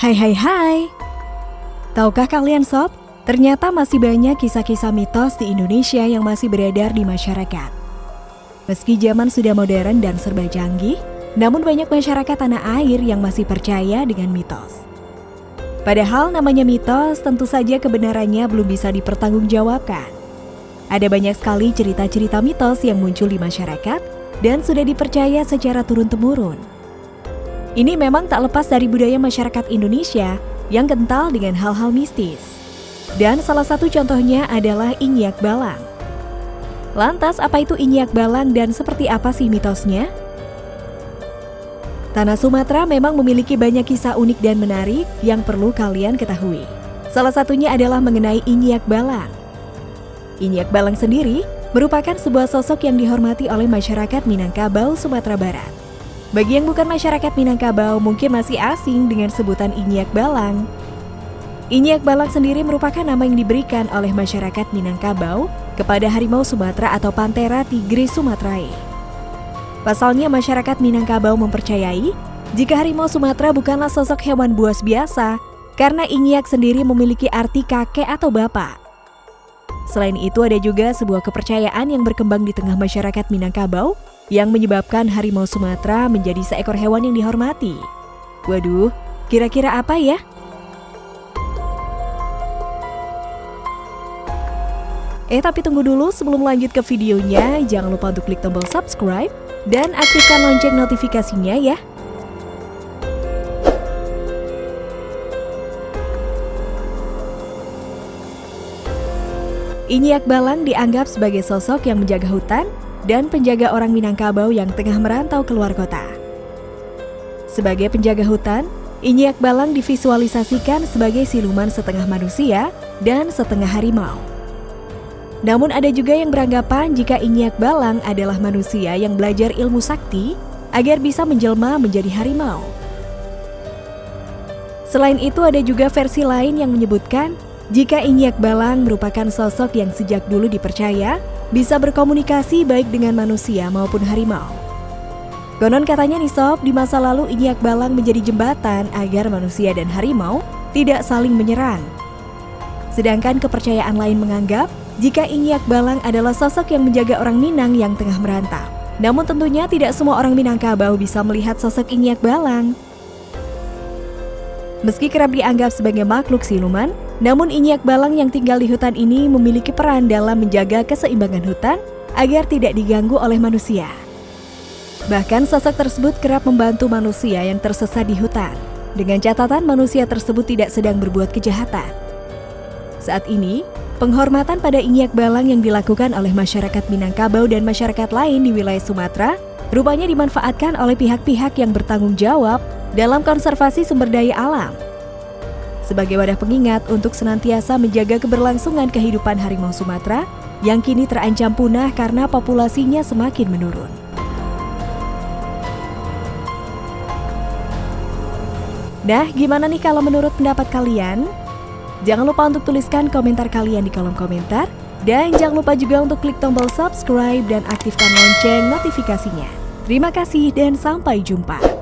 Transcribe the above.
Hai hai hai Tahukah kalian sob, ternyata masih banyak kisah-kisah mitos di Indonesia yang masih beredar di masyarakat. Meski zaman sudah modern dan serba canggih, namun banyak masyarakat tanah air yang masih percaya dengan mitos. Padahal namanya mitos tentu saja kebenarannya belum bisa dipertanggungjawabkan. Ada banyak sekali cerita-cerita mitos yang muncul di masyarakat dan sudah dipercaya secara turun-temurun. Ini memang tak lepas dari budaya masyarakat Indonesia yang kental dengan hal-hal mistis. Dan salah satu contohnya adalah Inyak Balang. Lantas apa itu Inyak Balang dan seperti apa sih mitosnya? Tanah Sumatera memang memiliki banyak kisah unik dan menarik yang perlu kalian ketahui. Salah satunya adalah mengenai Inyak Balang. Inyak Balang sendiri merupakan sebuah sosok yang dihormati oleh masyarakat Minangkabau, Sumatera Barat. Bagi yang bukan masyarakat Minangkabau mungkin masih asing dengan sebutan Inyak Balang. Inyak Balang sendiri merupakan nama yang diberikan oleh masyarakat Minangkabau kepada harimau Sumatera atau Panthera tigris sumatrae. Pasalnya masyarakat Minangkabau mempercayai jika harimau Sumatera bukanlah sosok hewan buas biasa karena Inyak sendiri memiliki arti kakek atau bapak. Selain itu ada juga sebuah kepercayaan yang berkembang di tengah masyarakat Minangkabau yang menyebabkan harimau Sumatera menjadi seekor hewan yang dihormati. Waduh, kira-kira apa ya? Eh tapi tunggu dulu sebelum lanjut ke videonya, jangan lupa untuk klik tombol subscribe dan aktifkan lonceng notifikasinya ya. Inyak Balang dianggap sebagai sosok yang menjaga hutan dan penjaga orang Minangkabau yang tengah merantau keluar kota. Sebagai penjaga hutan, Inyak Balang divisualisasikan sebagai siluman setengah manusia dan setengah harimau. Namun ada juga yang beranggapan jika Inyak Balang adalah manusia yang belajar ilmu sakti agar bisa menjelma menjadi harimau. Selain itu ada juga versi lain yang menyebutkan jika Inyak Balang merupakan sosok yang sejak dulu dipercaya bisa berkomunikasi baik dengan manusia maupun harimau. Konon katanya nih sob, di masa lalu Inyak Balang menjadi jembatan agar manusia dan harimau tidak saling menyerang. Sedangkan kepercayaan lain menganggap jika Inyak Balang adalah sosok yang menjaga orang Minang yang tengah merantau. Namun tentunya tidak semua orang Minangkabau bisa melihat sosok Inyak Balang. Meski kerap dianggap sebagai makhluk siluman, namun Inyak Balang yang tinggal di hutan ini memiliki peran dalam menjaga keseimbangan hutan agar tidak diganggu oleh manusia. Bahkan sosok tersebut kerap membantu manusia yang tersesat di hutan, dengan catatan manusia tersebut tidak sedang berbuat kejahatan. Saat ini, penghormatan pada Inyak Balang yang dilakukan oleh masyarakat Minangkabau dan masyarakat lain di wilayah Sumatera rupanya dimanfaatkan oleh pihak-pihak yang bertanggung jawab dalam konservasi sumber daya alam sebagai wadah pengingat untuk senantiasa menjaga keberlangsungan kehidupan harimau Sumatera yang kini terancam punah karena populasinya semakin menurun. Nah, gimana nih kalau menurut pendapat kalian? Jangan lupa untuk tuliskan komentar kalian di kolom komentar. Dan jangan lupa juga untuk klik tombol subscribe dan aktifkan lonceng notifikasinya. Terima kasih dan sampai jumpa.